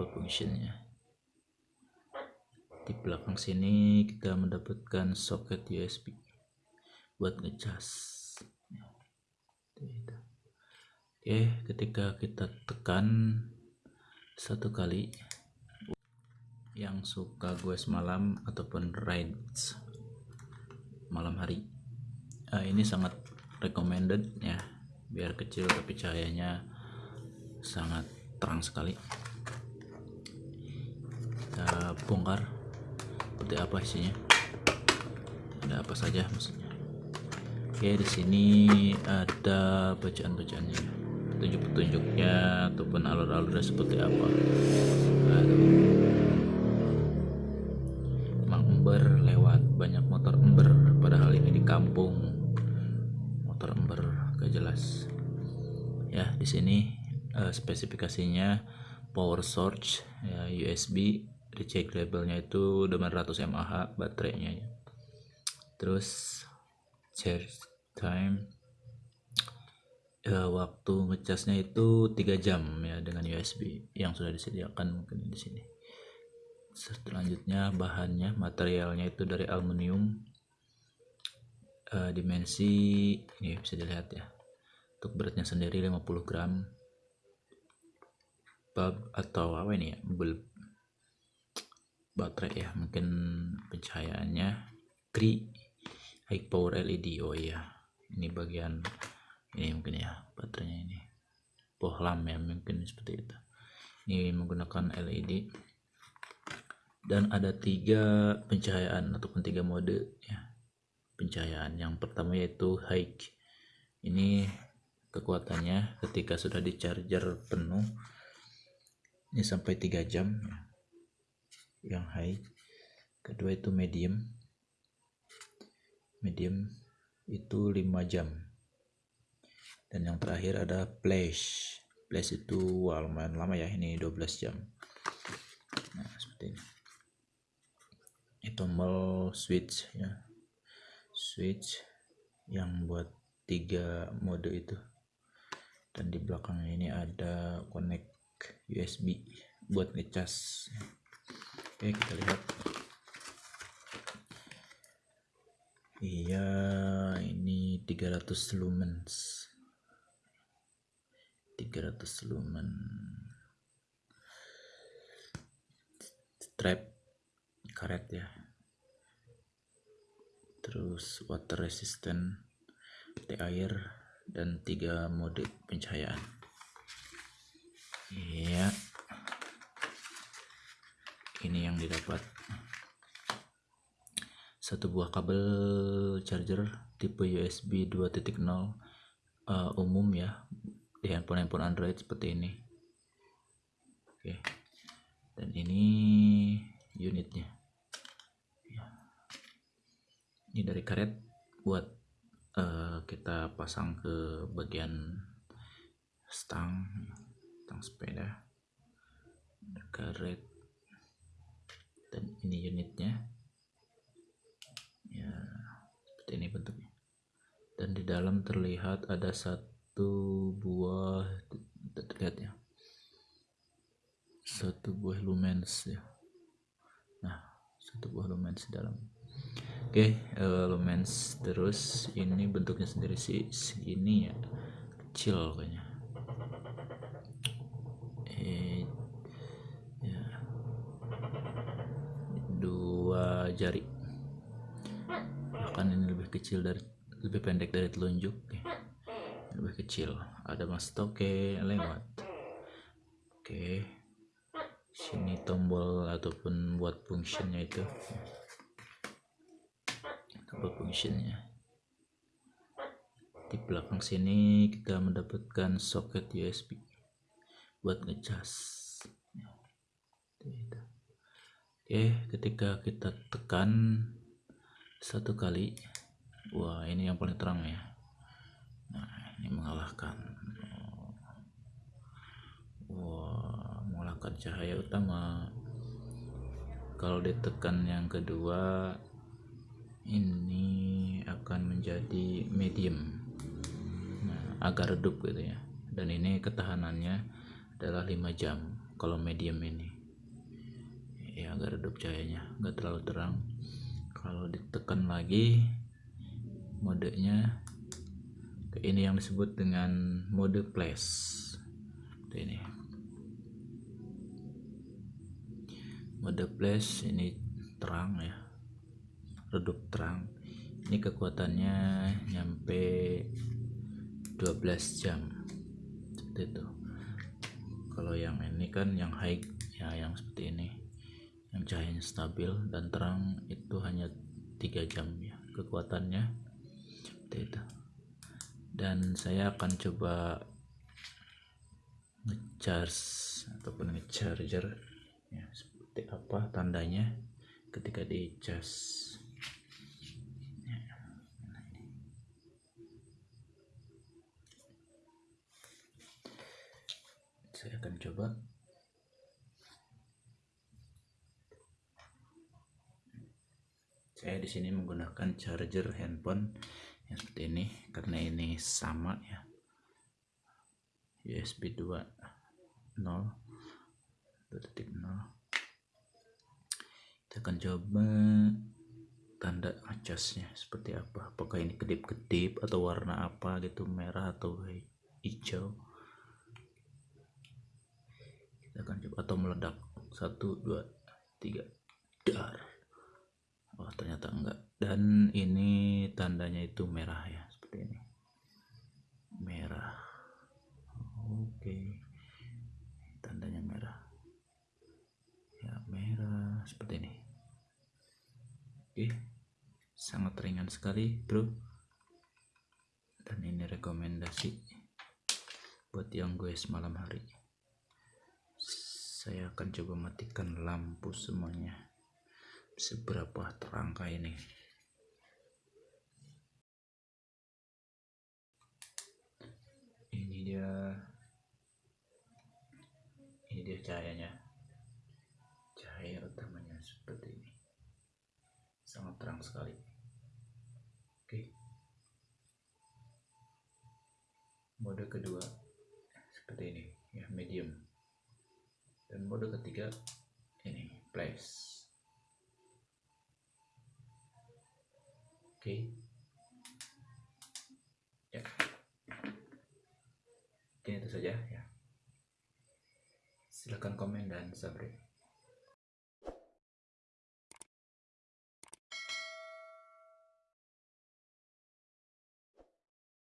double functionnya di belakang sini kita mendapatkan soket USB buat ngecas. Oke ketika kita tekan satu kali yang suka gue semalam ataupun rides malam hari uh, ini sangat recommended ya biar kecil tapi cahayanya sangat terang sekali bongkar. Seperti apa isinya? Ada apa saja maksudnya? Oke di sini ada bacaan-bacaannya. Petunjuk-petunjuknya ataupun alur-alurnya seperti apa. Emang ember lewat banyak motor ember. Padahal ini di kampung. Motor ember gak jelas. Ya di sini uh, spesifikasinya power source ya USB dicek labelnya itu 800 mAh baterainya ya. terus charge time uh, waktu ngecasnya itu 3 jam ya dengan USB yang sudah disediakan mungkin di sini. Selanjutnya bahannya materialnya itu dari aluminium uh, dimensi ini bisa dilihat ya untuk beratnya sendiri 50 gram. Bulb atau apa ini ya? Bulb baterai ya mungkin pencahayaannya. Kri high power LED oh iya. Ini bagian ini mungkin ya baterainya ini. Bohlam ya mungkin seperti itu. Ini menggunakan LED dan ada tiga pencahayaan ataupun tiga mode ya pencahayaan. Yang pertama yaitu high. Ini kekuatannya ketika sudah di charger penuh ini sampai 3 jam yang high. Kedua itu medium. Medium itu 5 jam. Dan yang terakhir ada flash. Flash itu wah, lumayan lama ya ini 12 jam. Nah seperti ini. Ini tombol switch ya. Switch yang buat tiga mode itu. Dan di belakang ini ada connect USB buat ngecas oke kita lihat. Iya ini 300 lumens. 300 lumen. Strap karet ya. Terus water resistant anti air dan tiga mode pencahayaan. Iya. yang didapat. Satu buah kabel charger tipe USB 2.0 uh, umum ya di handphone-handphone Android seperti ini. Oke. Dan ini unitnya. Ini dari karet buat uh, kita pasang ke bagian stang stang sepeda. Karet dan ini unitnya. Ya seperti ini bentuknya. Dan di dalam terlihat ada satu buah terlihat ya. Satu buah lumens ya. Nah satu buah lumens dalam. Oke okay, uh, lumens terus. Ini bentuknya sendiri sih ini ya. Kecil kayaknya eh ya dua jari. Bahkan ini lebih kecil dari lebih pendek dari telunjuk okay. lebih kecil. Ada mas toke lewat. Oke. Sini tombol ataupun buat fungsinya itu. Double functionnya. Di belakang sini kita mendapatkan soket USB buat ngecas oke ketika kita tekan satu kali wah ini yang paling terang ya. Nah ini mengalahkan. Wah mengalahkan cahaya utama. Kalau ditekan yang kedua ini akan menjadi medium. Nah, agak redup gitu ya. Dan ini ketahanannya adalah 5 jam kalau medium ini ya agak redup cahayanya nggak terlalu terang. Kalau ditekan lagi modenya ini yang disebut dengan mode flash. Ini. Mode flash ini terang ya. Redup terang. Ini kekuatannya nyampe 12 jam. Seperti itu. Kalau yang ini kan yang high ya yang seperti ini yang cahayanya stabil dan terang itu hanya 3 jam ya kekuatannya. Itu. Dan saya akan coba ngecharge ataupun ngecharger ya seperti apa tandanya ketika di charge. Saya akan coba saya di sini menggunakan charger handphone yang seperti ini karena ini sama ya. USB 2 0 2.0 kita akan coba tanda acasnya seperti apa. Apakah ini kedip-kedip atau warna apa gitu merah atau hijau. Kita akan coba atau meledak. Satu dua tiga. Dar wah ternyata enggak. Dan ini tandanya itu merah ya seperti ini. Merah. Oke. Tandanya merah. Ya merah. Seperti ini. Oke. Sangat ringan sekali bro. Dan ini rekomendasi buat yang gue semalam hari. Saya akan coba matikan lampu semuanya seberapa terangkah ini? Ini dia. Ini dia cahayanya. Cahaya utamanya seperti ini. Sangat terang sekali. Oke. Mode kedua seperti ini ya medium. Dan mode ketiga ini place oke. Ya. Oke itu saja ya. Silahkan komen dan subscribe